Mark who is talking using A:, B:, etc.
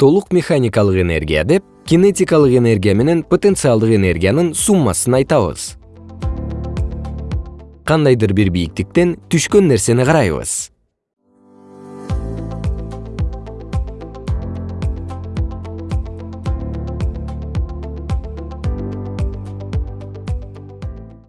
A: толук механикалык энергия деп кинетикалык энергия менен потенциалдык энергиянын суммасын айтабыз. Кандайдыр бир бийиктиктен түшкөн нерсени карайбыз.